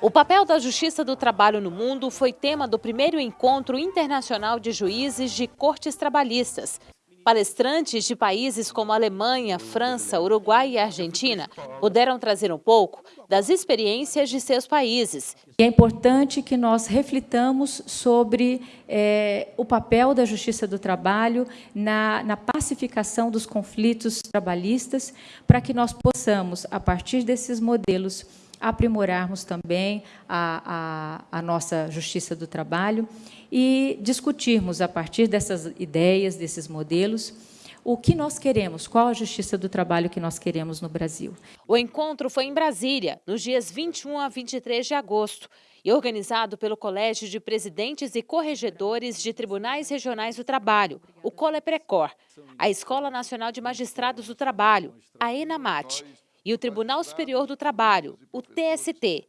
O papel da Justiça do Trabalho no mundo foi tema do primeiro encontro internacional de juízes de cortes trabalhistas. Palestrantes de países como Alemanha, França, Uruguai e Argentina puderam trazer um pouco das experiências de seus países. É importante que nós reflitamos sobre é, o papel da Justiça do Trabalho na, na pacificação dos conflitos trabalhistas, para que nós possamos, a partir desses modelos, aprimorarmos também a, a, a, nossa justiça do trabalho e discutirmos, a partir dessas ideias, desses modelos, o que nós queremos, qual a justiça do trabalho que nós queremos no Brasil. O encontro foi em Brasília, nos dias 21 a 23 de agosto, e organizado pelo Colégio de Presidentes e Corregedores de Tribunais Regionais do Trabalho, o Coleprecor, a Escola Nacional de Magistrados do Trabalho, a ENAMAT, e o Tribunal Superior do Trabalho, o TST,